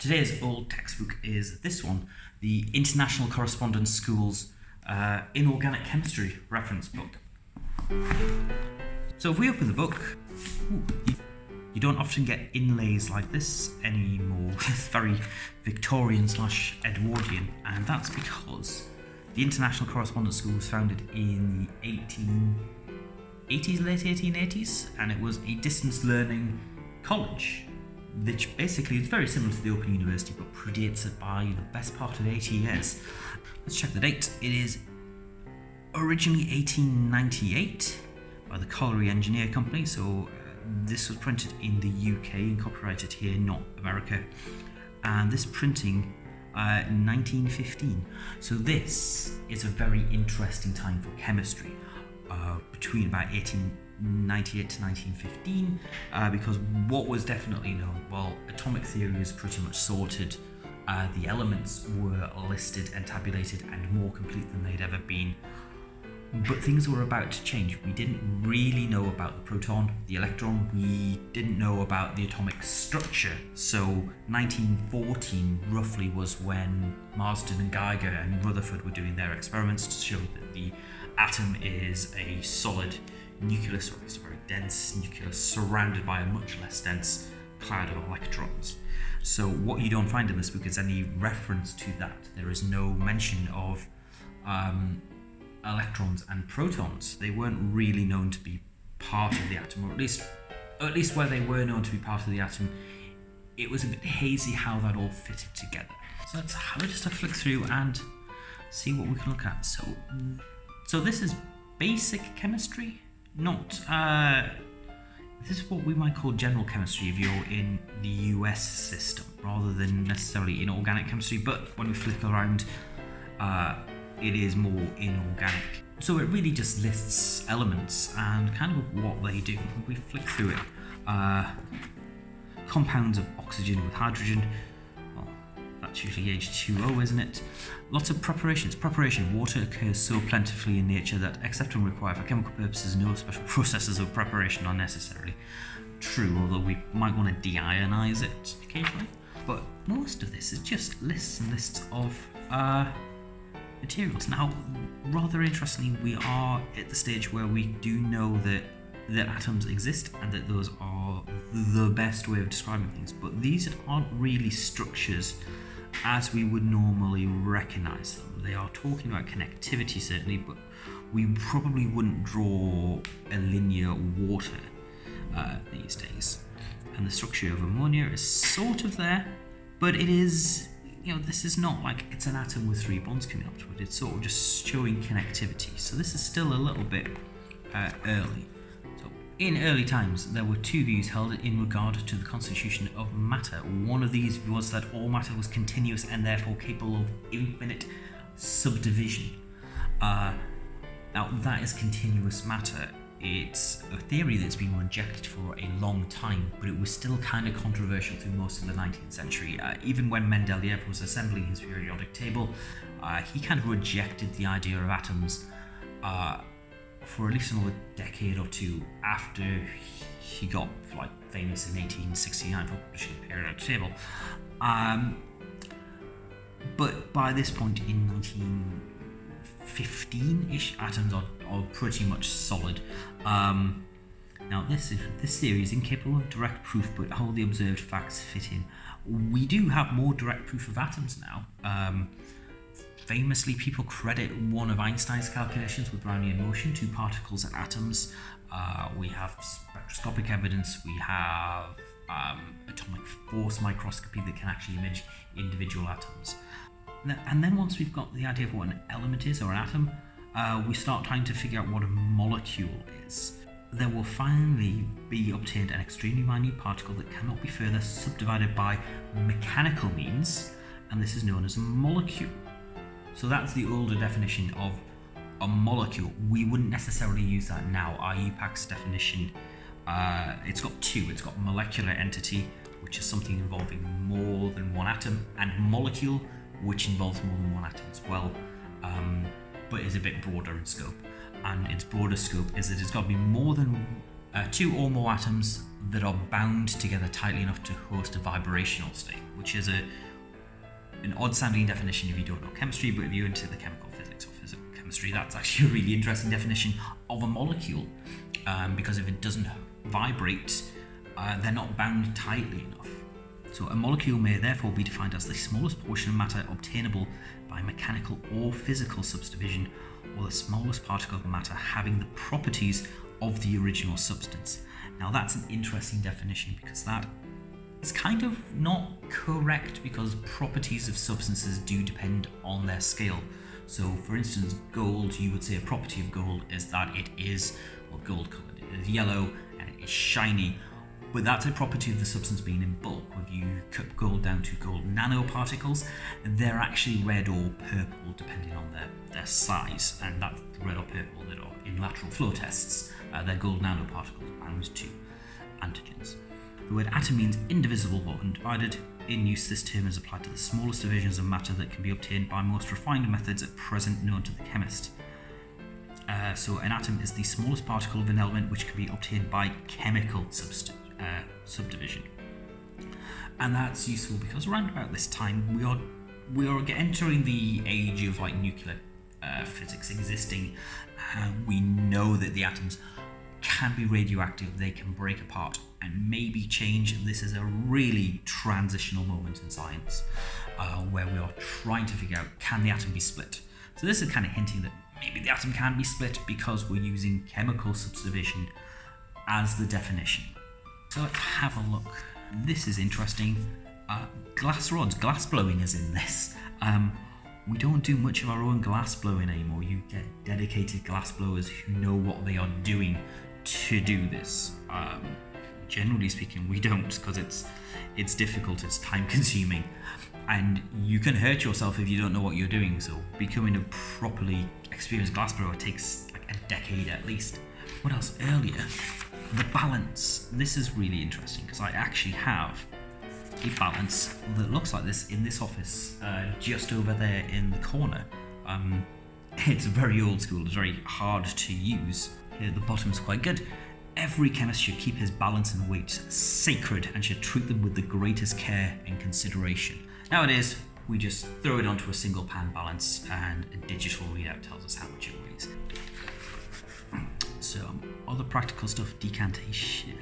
Today's old textbook is this one, the International Correspondence Schools uh, Inorganic Chemistry reference book. So if we open the book, ooh, you, you, don't often get inlays like this anymore. it's very Victorian slash Edwardian, and that's because the International Correspondence School was founded in the 1880s, late 1880s, and it was a distance learning college which basically is very similar to the Open University but predates it by the best part of 80 years. Let's check the date. It is originally 1898 by the Colliery Engineer Company, so uh, this was printed in the UK and copyrighted here, not America. And this printing uh, 1915. So this is a very interesting time for chemistry. Uh, between about 18 1998 to 1915 uh, because what was definitely known, well, atomic theory was pretty much sorted. Uh, the elements were listed and tabulated and more complete than they'd ever been. But things were about to change. We didn't really know about the proton, the electron, we didn't know about the atomic structure. So 1914 roughly was when Marsden and Geiger and Rutherford were doing their experiments to show that the atom is a solid nucleus, or least a very dense nucleus, surrounded by a much less dense cloud of electrons. So what you don't find in this book is any reference to that. There is no mention of um, electrons and protons. They weren't really known to be part of the atom, or at least, at least where they were known to be part of the atom, it was a bit hazy how that all fitted together. So let's have a just a flick through and see what we can look at. So, so this is basic chemistry not. Uh, this is what we might call general chemistry if you're in the US system rather than necessarily in organic chemistry but when we flip around uh, it is more inorganic. So it really just lists elements and kind of what they do. We flick through it. Uh, compounds of oxygen with hydrogen that's usually H2O, isn't it? Lots of preparations. Preparation. Water occurs so plentifully in nature that, except when required for chemical purposes, no special processes of preparation are necessary. True, although we might want to deionize it occasionally. But most of this is just lists and lists of uh, materials. Now, rather interestingly, we are at the stage where we do know that that atoms exist and that those are the best way of describing things. But these aren't really structures as we would normally recognize them. They are talking about connectivity certainly, but we probably wouldn't draw a linear water uh, these days. And the structure of ammonia is sort of there, but it is, you know, this is not like it's an atom with three bonds coming up to it. It's sort of just showing connectivity. So this is still a little bit uh, early. In early times, there were two views held in regard to the constitution of matter. One of these was that all matter was continuous and therefore capable of infinite subdivision. Uh, now, that is continuous matter. It's a theory that's been rejected for a long time, but it was still kind of controversial through most of the 19th century. Uh, even when Mendeleev was assembling his periodic table, uh, he kind of rejected the idea of atoms uh, for at least another decade or two after he got like famous in 1869 for publishing periodic table. Um, but by this point in 1915-ish, atoms are, are, pretty much solid. Um, now this is, this theory is incapable of direct proof, but how the observed facts fit in. We do have more direct proof of atoms now. Um, Famously, people credit one of Einstein's calculations with Brownian motion two particles and atoms. Uh, we have spectroscopic evidence, we have um, atomic force microscopy that can actually image individual atoms. And then once we've got the idea of what an element is or an atom, uh, we start trying to figure out what a molecule is. There will finally be obtained an extremely minute particle that cannot be further subdivided by mechanical means, and this is known as a molecule. So that's the older definition of a molecule. We wouldn't necessarily use that now. IUPAC's definition, uh, it's got two. It's got molecular entity, which is something involving more than one atom, and molecule, which involves more than one atom as well, um, but is a bit broader in scope. And its broader scope is that it's got to be more than uh, two or more atoms that are bound together tightly enough to host a vibrational state, which is a an odd sounding definition if you don't know chemistry, but if you're into the chemical physics or physical chemistry, that's actually a really interesting definition of a molecule. Um, because if it doesn't vibrate, uh, they're not bound tightly enough. So a molecule may therefore be defined as the smallest portion of matter obtainable by mechanical or physical subdivision, or the smallest particle of matter having the properties of the original substance. Now that's an interesting definition because that is kind of not correct because properties of substances do depend on their scale. So for instance, gold, you would say a property of gold is that it is, well gold coloured, it is yellow and it is shiny, but that's a property of the substance being in bulk. If you cut gold down to gold nanoparticles, they're actually red or purple depending on their, their size, and that's red or purple that are in lateral flow tests. Uh, they're gold nanoparticles bound to antigens. The word atom means indivisible or undivided. In use, this term is applied to the smallest divisions of matter that can be obtained by most refined methods at present known to the chemist. Uh, so an atom is the smallest particle of an element which can be obtained by chemical substitution uh, subdivision. And that's useful because around about this time we are we are entering the age of like nuclear uh, physics existing. We know that the atoms can be radioactive, they can break apart and maybe change. This is a really transitional moment in science uh, where we are trying to figure out can the atom be split. So this is kind of hinting that maybe the atom can be split because we're using chemical subdivision as the definition. So let's have a look. This is interesting. Uh, glass rods, glass blowing is in this. Um, we don't do much of our own glass blowing anymore. You get dedicated glass blowers who know what they are doing to do this. Um, generally speaking, we don't because it's it's difficult, it's time consuming, and you can hurt yourself if you don't know what you're doing. So becoming a properly experienced glass blower takes like a decade at least. What else? Earlier, the balance. This is really interesting because I actually have a balance that looks like this in this office, uh, just over there in the corner. Um, it's very old school, it's very hard to use. Here the bottom's quite good. Every chemist should keep his balance and weight sacred and should treat them with the greatest care and consideration. Nowadays, we just throw it onto a single pan balance and a digital readout tells us how much it weighs. So, other practical stuff, decantation.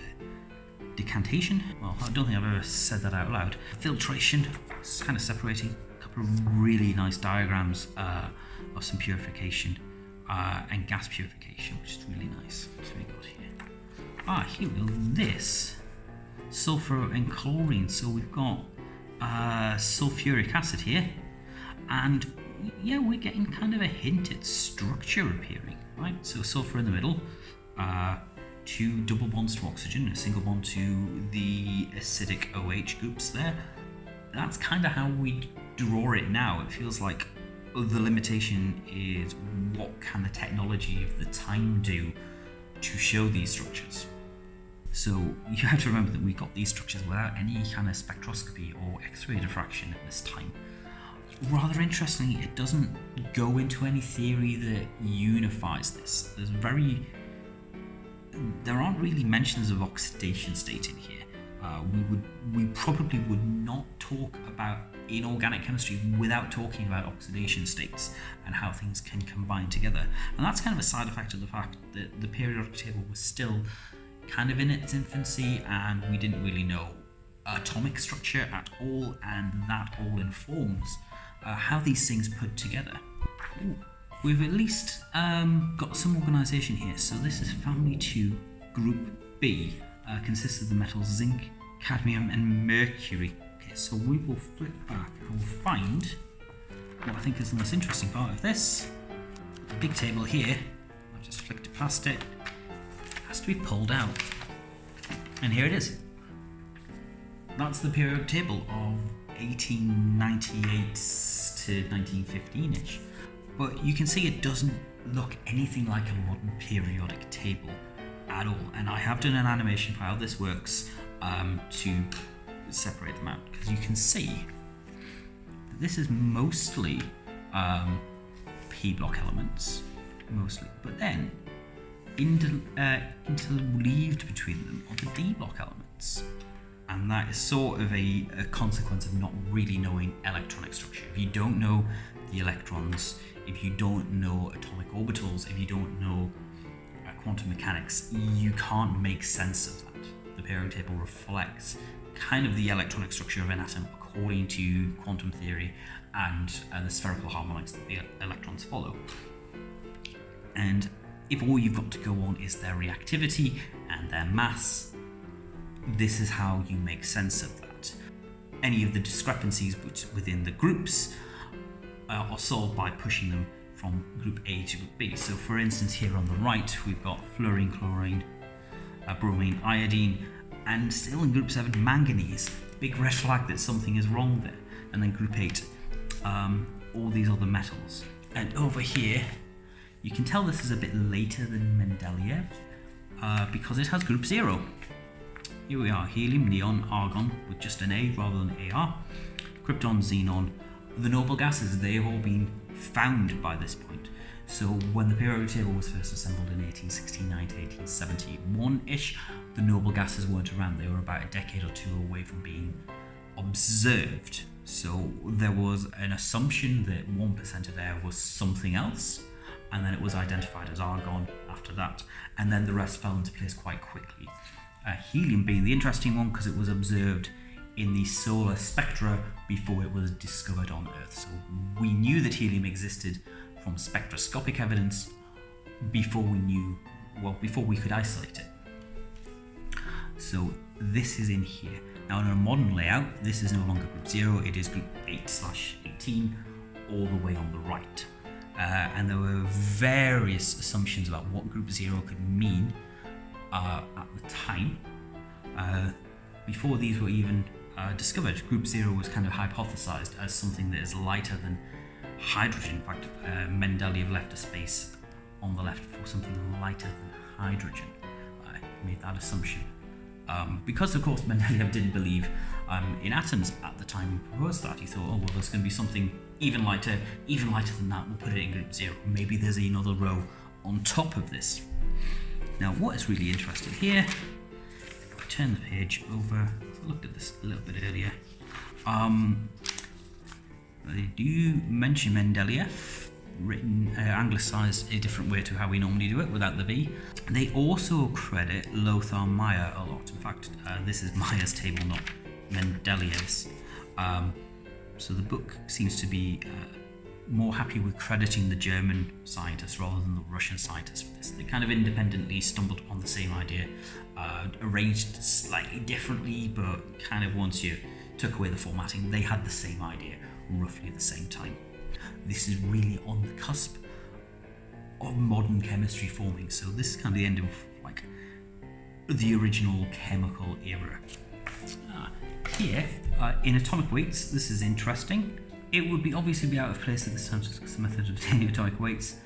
Decantation? Well, I don't think I've ever said that out loud. Filtration, it's kind of separating. A couple of really nice diagrams uh, of some purification uh, and gas purification, which is really nice. What's we got here? Ah, here we go. This sulfur and chlorine. So we've got uh, sulfuric acid here, and yeah, we're getting kind of a hint at structure appearing, right? So sulfur in the middle, uh, two double bonds to oxygen a single bond to the acidic OH groups there. That's kind of how we draw it now. It feels like the limitation is what can the technology of the time do to show these structures. So you have to remember that we got these structures without any kind of spectroscopy or X-ray diffraction at this time. Rather interestingly, it doesn't go into any theory that unifies this. There's very there aren't really mentions of oxidation state in here. Uh, we would we probably would not talk about inorganic chemistry without talking about oxidation states and how things can combine together. And that's kind of a side effect of the fact that the periodic table was still kind of in its infancy and we didn't really know atomic structure at all and that all informs uh, how these things put together. Ooh we've at least um, got some organisation here. So this is family 2, group B, uh, consists of the metals zinc, cadmium and mercury. So we will flip back and we'll find what I think is the most interesting part of this. The big table here, I've just flicked past it, has to be pulled out. And here it is. That's the periodic table of 1898 to 1915-ish but you can see it doesn't look anything like a modern periodic table at all. And I have done an animation for how this works um, to separate them out because you can see that this is mostly um, P block elements, mostly. But then inter, uh, interleaved between them are the d block elements. And that is sort of a, a consequence of not really knowing electronic structure. If you don't know the electrons, if you don't know atomic orbitals, if you don't know uh, quantum mechanics, you can't make sense of that. The periodic table reflects kind of the electronic structure of an atom according to quantum theory and uh, the spherical harmonics that the electrons follow. And if all you've got to go on is their reactivity and their mass, this is how you make sense of that. Any of the discrepancies within the groups uh, are solved by pushing them from group A to group B. So for instance here on the right we've got fluorine, chlorine, uh, bromine, iodine and still in group 7 manganese. Big red flag that something is wrong there. And then group 8 um, all these other metals. And over here you can tell this is a bit later than Mendeleev uh, because it has group 0. Here we are, helium, neon, argon with just an A rather than AR, krypton, xenon. The noble gases, they've all been found by this point. So when the periodic table was first assembled in 1869 to 1871-ish, the noble gases weren't around. They were about a decade or two away from being observed. So there was an assumption that 1% of air was something else, and then it was identified as argon after that, and then the rest fell into place quite quickly. Uh, helium being the interesting one because it was observed in the solar spectra before it was discovered on Earth. So we knew that helium existed from spectroscopic evidence before we knew, well, before we could isolate it. So this is in here. Now in a modern layout, this is no longer group 0, it is group 8 slash 18, all the way on the right. Uh, and there were various assumptions about what group 0 could mean uh, at the time. Uh, before these were even uh, discovered, group 0 was kind of hypothesized as something that is lighter than hydrogen. In fact, uh, Mendeleev left a space on the left for something lighter than hydrogen. I made that assumption. Um, because, of course, Mendeleev didn't believe um, in atoms at the time he proposed that. He thought, oh, well, there's going to be something even lighter, even lighter than that. We'll put it in group zero. Maybe there's another row on top of this. Now, what is really interesting here, if I turn the page over, I looked at this a little bit earlier. Um, they do mention Mendeleev, written uh, anglicized a different way to how we normally do it without the V. They also credit Lothar Meyer a lot. In fact, uh, this is Meyer's table, not Mendeleev's. Um, so the book seems to be uh, more happy with crediting the German scientists rather than the Russian scientists for this. They kind of independently stumbled upon the same idea, uh, arranged slightly differently, but kind of once you took away the formatting, they had the same idea roughly at the same time. This is really on the cusp of modern chemistry forming, so this is kind of the end of like the original chemical era. Uh, here, uh, in atomic weights, this is interesting. It would be obviously be out of place at this time because the method of obtaining atomic weights.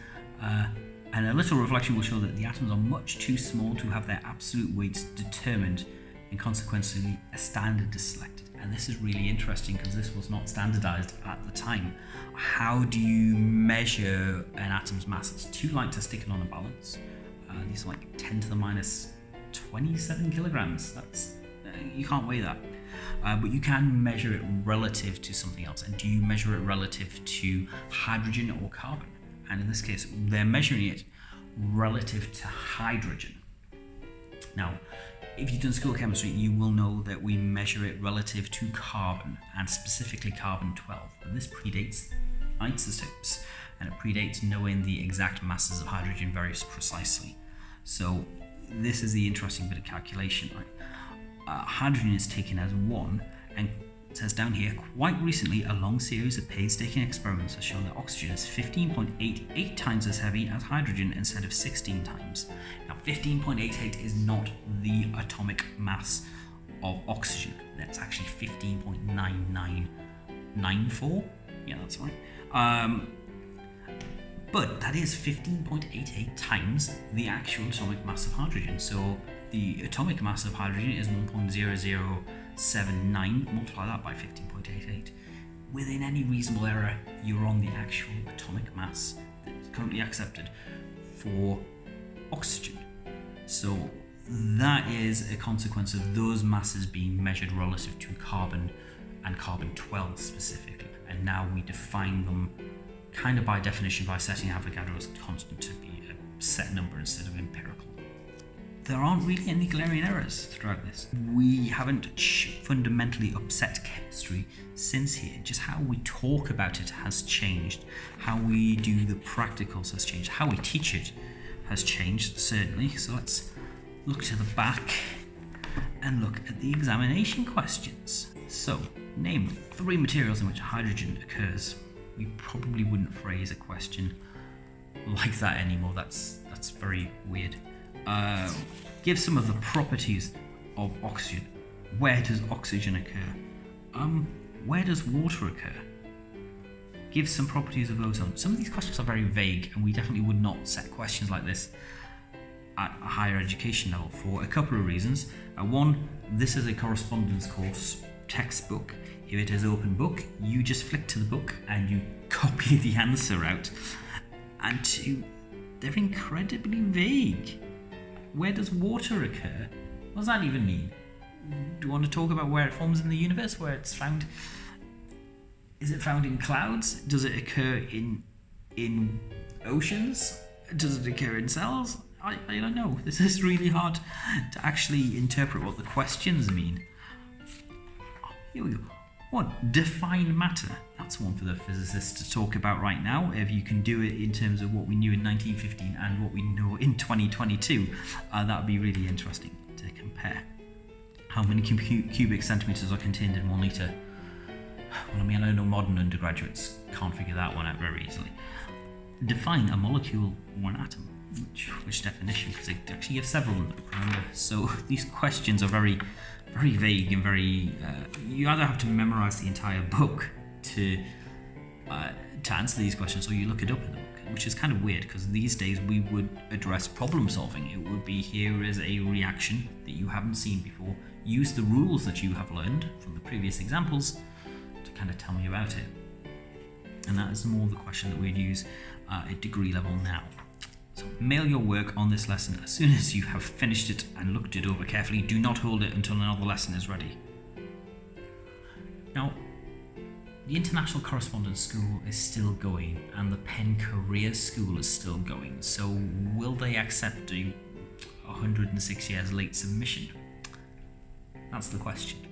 Uh, and a little reflection will show that the atoms are much too small to have their absolute weights determined and consequently a standard is selected. And this is really interesting because this was not standardized at the time. How do you measure an atom's mass? It's too light to stick it on a balance. Uh, these are like 10 to the minus 27 kilograms. That's uh, you can't weigh that. Uh, but you can measure it relative to something else. And do you measure it relative to hydrogen or carbon? And in this case, they're measuring it relative to hydrogen. Now, if you've done school chemistry, you will know that we measure it relative to carbon, and specifically carbon 12. But this predates isotopes, and it predates knowing the exact masses of hydrogen very precisely. So this is the interesting bit of calculation. Uh, hydrogen is taken as 1, and says down here, quite recently, a long series of painstaking experiments has shown that oxygen is 15.88 times as heavy as hydrogen instead of 16 times. Now, 15.88 is not the atomic mass of oxygen. That's actually 15.9994. Yeah, that's right. Um, but that is 15.88 times the actual atomic mass of hydrogen. So the atomic mass of hydrogen is 1.00 0.79, multiply that by 15.88. Within any reasonable error, you're on the actual atomic mass that's currently accepted for oxygen. So that is a consequence of those masses being measured relative to carbon and carbon 12 specifically. And now we define them kind of by definition by setting Avogadro's constant to be a set number instead of empirical. There aren't really any glaring errors throughout this. We haven't fundamentally upset chemistry since here. Just how we talk about it has changed. How we do the practicals has changed. How we teach it has changed, certainly. So let's look to the back and look at the examination questions. So, name three materials in which hydrogen occurs. We probably wouldn't phrase a question like that anymore. That's that's very weird. Uh, give some of the properties of oxygen. Where does oxygen occur? Um, where does water occur? Give some properties of ozone. Some of these questions are very vague, and we definitely would not set questions like this at a higher education level for a couple of reasons. Uh, one, this is a correspondence course textbook. If it is open book, you just flick to the book and you copy the answer out. And two, they're incredibly vague. Where does water occur? What does that even mean? Do you want to talk about where it forms in the universe, where it's found? Is it found in clouds? Does it occur in in oceans? Does it occur in cells? I, I don't know. This is really hard to actually interpret what the questions mean. Here we go. One, define matter. That's one for the physicists to talk about right now. If you can do it in terms of what we knew in 1915 and what we know in 2022, uh, that would be really interesting to compare. How many cubic centimeters are contained in one litre? Well, I mean, I know modern undergraduates can't figure that one out very easily. Define a molecule or an atom which, which definition because they actually have several in the remember so these questions are very very vague and very uh, you either have to memorize the entire book to uh, to answer these questions or you look it up in the book which is kind of weird because these days we would address problem solving. It would be here is a reaction that you haven't seen before. Use the rules that you have learned from the previous examples to kind of tell me about it. And that is more the question that we'd use uh, at degree level now so mail your work on this lesson as soon as you have finished it and looked it over carefully. Do not hold it until another lesson is ready. Now, the International Correspondence School is still going and the Penn Career School is still going. So will they accept a 106 years late submission? That's the question.